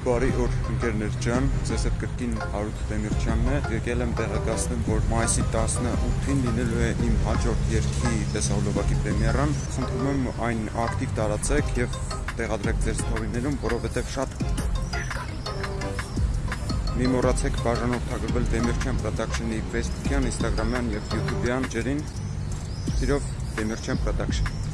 Բարի օր ընկերներ ջան, ձեզ հետ կրկին Հարութ Դեմիրճյանն է։ Եկել եմ տեղեկացնել, որ մայիսի 18-ին լինելու է իմ հաջորդ երգի տեսահոլովակի պրեմիերան։ Խնդրում եմ այն ակտիվ տարածեք եւ տեղադրեք ձեր ստորիներում, որովհետեւ շատ Մի մոռացեք բաժանորդագրվել Դեմիրճյան Production-ի Facebook-յան, Instagram-յան եւ YouTube-յան ջրին։ Սիրով Դեմիրճյան Production